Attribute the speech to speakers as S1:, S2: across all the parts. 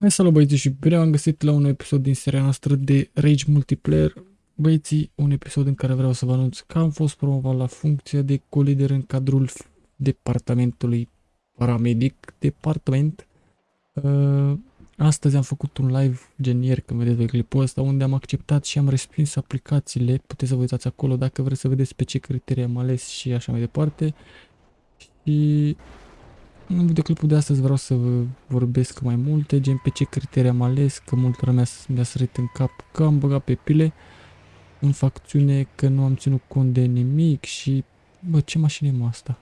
S1: Hai salut băieții și bine am găsit la un episod din seria noastră de Rage Multiplayer. Băieții, un episod în care vreau să vă anunț că am fost promovat la funcția de colider în cadrul departamentului paramedic departament. Uh, astăzi am făcut un live gen ieri când vedeți clipul ăsta unde am acceptat și am respins aplicațiile. Puteți să vă uitați acolo dacă vreți să vedeți pe ce criterii am ales și așa mai departe. Și în videoclipul de astăzi vreau să vă vorbesc mai multe, gen pe ce criterii am ales, că multă lumea mi-a sărit în cap că am băgat pe pile în facțiune, că nu am ținut cont de nimic și... Bă, ce mașină e mă asta?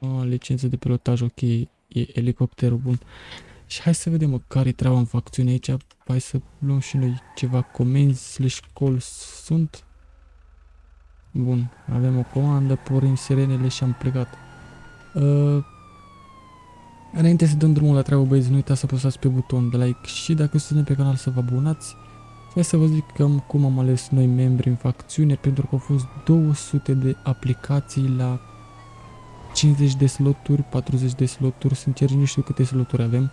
S1: A, licență de pilotaj, ok, e elicopterul bun. Și hai să vedem mă, care e treaba în facțiune aici. Hai să luăm și noi ceva comenzi slash calls sunt. Bun, avem o comandă, pornim sirenele și am plecat. Uh, Înainte să dăm drumul la treabă, băieți, nu uitați să apăsați pe buton de like și dacă sunteți pe canal să vă abonați. Hai să vă zic cam cum am ales noi membri în facțiune, pentru că au fost 200 de aplicații la 50 de sloturi, 40 de sloturi, sincer nu știu câte sloturi avem.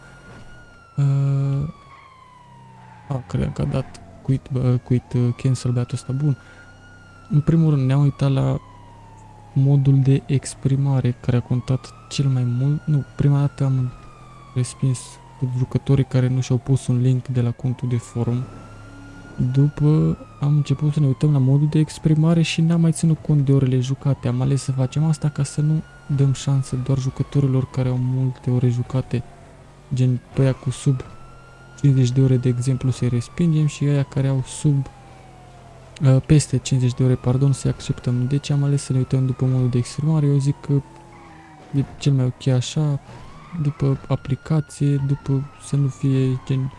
S1: Uh, a, cred că a dat quit, uh, quit uh, cancel beatul ăsta bun. În primul rând ne-am uitat la modul de exprimare care a contat cel mai mult. Nu, prima dată am respins jucătorii care nu și-au pus un link de la contul de forum. După am început să ne uităm la modul de exprimare și n-am mai ținut cont de orele jucate. Am ales să facem asta ca să nu dăm șansă doar jucătorilor care au multe ore jucate, gen pe cu sub 50 de ore de exemplu să-i respingem și aia care au sub Uh, peste 50 de ore, pardon, să acceptăm. Deci am ales să ne uităm după modul de exprimare. Eu zic că e cel mai ok așa, după aplicație, după să nu fie gen...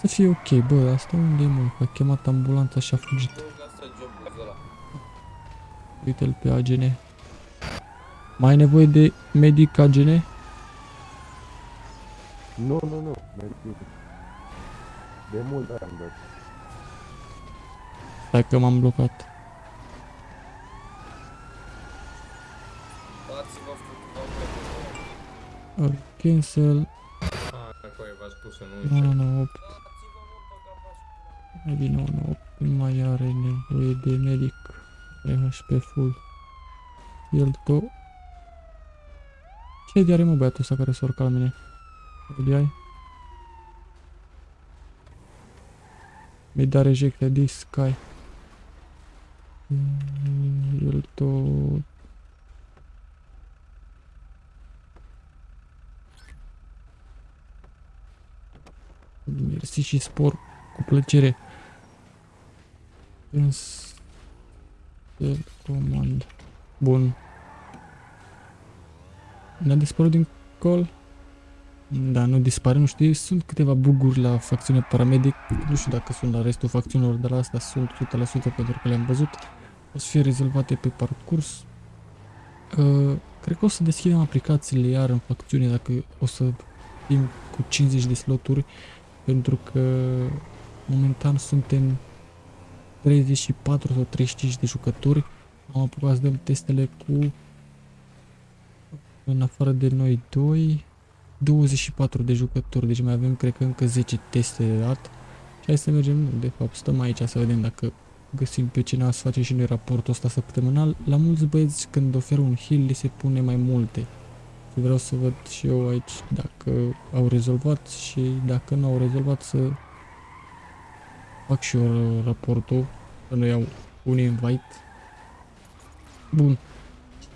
S1: Să fie ok, bă, asta unde e mă? A chemat ambulanța și a fugit. Uite-l pe AGN. Mai ai nevoie de medic AGN?
S2: Nu, nu, nu, mersi. De mult am dat.
S1: Stai că m-am blocat.
S3: Dați-vă câteva
S1: Uh, Cancel.
S3: Ah, acolo v-ați pus în
S1: 9,
S3: 11.
S1: 9, 8. Maybe 9, 9, 8. Nu mai are nevoie de medic. HP full. El to. Ce de are mă băiatul ăsta care s-a urcat la mine? Îl ai? Mi da rejecte this sky. Mm, El tot... Mersi și spor cu plăcere. Însă... Comand. Bun. Ne-a dispărut din call? Da, nu dispare, nu știu, sunt câteva buguri la facțiunea paramedic, nu știu dacă sunt la restul facțiunilor, dar la asta sunt 100% pentru că le-am văzut. O să fie rezolvate pe parcurs. Uh, cred că o să deschidem aplicațiile iar în facțiune dacă o să fim cu 50 de sloturi, pentru că momentan suntem 34 sau 35 de jucători. Am apucat să dăm testele cu în afară de noi doi 24 de jucători, deci mai avem cred că încă 10 teste de dat. Și hai să mergem, nu, de fapt stăm aici să vedem dacă găsim pe cineva să face și noi raportul ăsta săptămânal. La mulți băieți când oferă un heal li se pune mai multe. Și vreau să văd și eu aici dacă au rezolvat și dacă nu au rezolvat să fac și eu raportul, să nu iau un invite. Bun.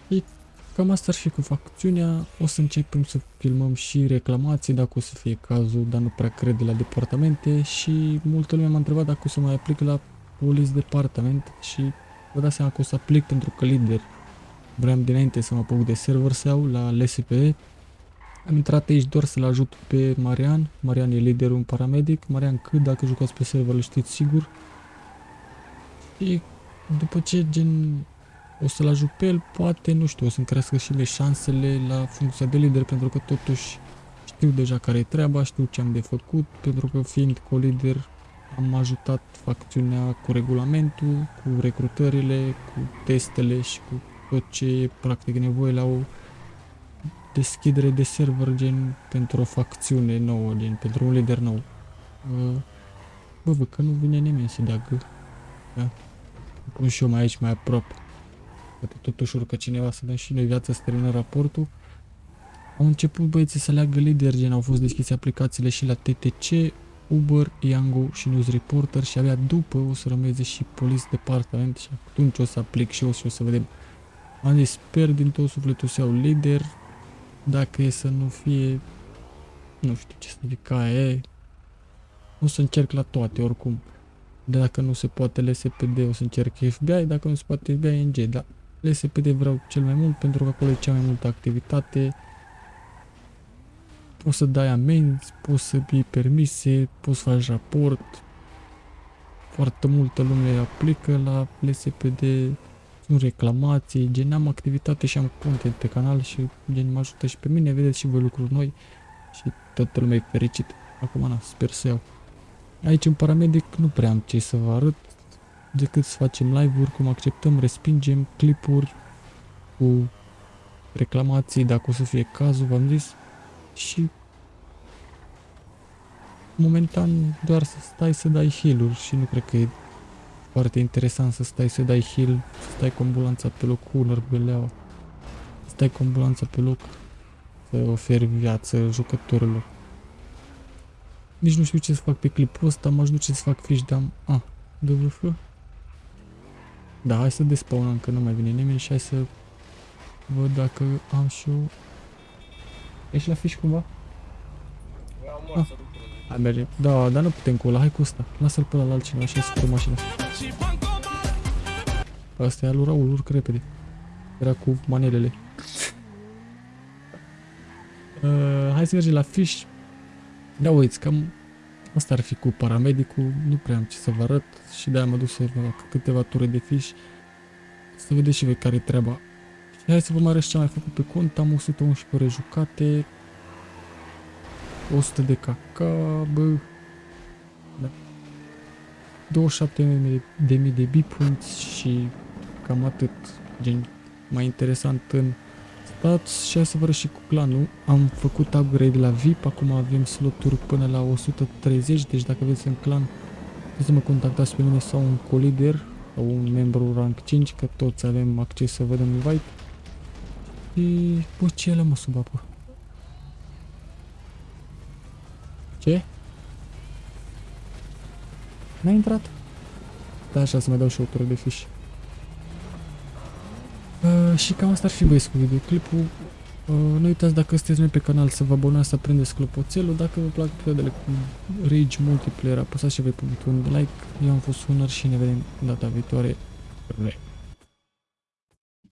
S1: Și Cam asta ar fi cu facțiunea. O să începem să filmăm și reclamații dacă o să fie cazul, dar nu prea cred de la departamente și multă lume m-a întrebat dacă o să mai aplic la police departament și vă dați seama că o să aplic pentru că lider vreau dinainte să mă apuc de server să iau la LSPE. Am intrat aici doar să-l ajut pe Marian. Marian e liderul în paramedic. Marian cât dacă jucați pe server îl știți sigur. Și după ce gen o să-l ajut pe el, poate, nu știu, o să-mi crească și le șansele la funcția de lider, pentru că totuși știu deja care e treaba, știu ce am de făcut, pentru că fiind co-lider am ajutat facțiunea cu regulamentul, cu recrutările, cu testele și cu tot ce e practic nevoie la o deschidere de server gen pentru o facțiune nouă, gen pentru un lider nou. Uh, bă, văd că nu vine nimeni să dea gâ. Da. Pun și eu mai aici, mai aproape. Poate totuși urcă cineva să dăm și noi viața să terminăm raportul. Au început băieții să leagă lider, gen au fost deschise aplicațiile și la TTC, Uber, Yango și News Reporter și abia după o să rămâne și Police Department și atunci o să aplic și eu și o să vedem. Am zis, sper din tot sufletul să iau lider, dacă e să nu fie, nu știu ce să zic, ca e, o să încerc la toate oricum. De dacă nu se poate LSPD, o să încerc FBI, dacă nu se poate FBI, NG, dar LSPD vreau cel mai mult pentru că acolo e cea mai multă activitate, poți să dai amenzi, poți să iei permise, poți să faci raport. Foarte multă lume aplică la LSPD, sunt reclamații, gen am activitate și am content pe canal și gen mă ajută și pe mine, vedeți și voi lucruri noi și toată lumea e fericit. Acum na, sper să iau. Aici în paramedic nu prea am ce să vă arăt decât să facem live-uri, cum acceptăm, respingem, clipuri cu reclamații, dacă o să fie cazul, v-am zis și momentan doar să stai să dai heal și nu cred că e foarte interesant să stai să dai heal, să stai cu ambulanța pe loc cu un beleaua, să stai cu ambulanța pe loc, să oferi viață jucătorilor. Nici nu știu ce să fac pe clipul ăsta, m-aș duce să fac fiș de am... A, DVF? Da, hai să despawnăm că nu mai vine nimeni și hai să văd dacă am și eu Ești la fiș cumva? Ah. Hai merge. Da, dar nu putem cu ăla, hai cu ăsta. Lasă-l pe ăla la altcineva și să pe mașina. Asta e al lui Raul, urcă repede. Era cu manelele. uh, hai să mergem la fiș. Da, uiți, cam asta ar fi cu paramedicul. Nu prea am ce să vă arăt și de-aia mă duc să fac câteva ture de fiș. Să vedeți și voi care e treaba. Și hai să vă mai arăt ce am mai făcut pe cont. Am 111 ore jucate. 100 de caca, bă. Da. 27 de, de mii de bipoints și cam atât. Gen, mai interesant în stats și să vă și cu clanul. Am făcut upgrade la VIP, acum avem sloturi până la 130, deci dacă aveți în clan, puteți să mă contactați pe mine sau un colider sau un membru rank 5, că toți avem acces să vedem invite. Și, bă, ce e mă sub apă? Ce? N-a intrat? Da, așa, să mai dau și o tură de fiș. Uh, și cam asta ar fi băieți cu videoclipul. Uh, nu uitați dacă sunteți noi pe canal să vă abonați, să prindeți clopoțelul. Dacă vă plac episoadele cu Rage Multiplayer, apăsați și voi punctul de like. Eu am fost Hunter și ne vedem data viitoare. Re.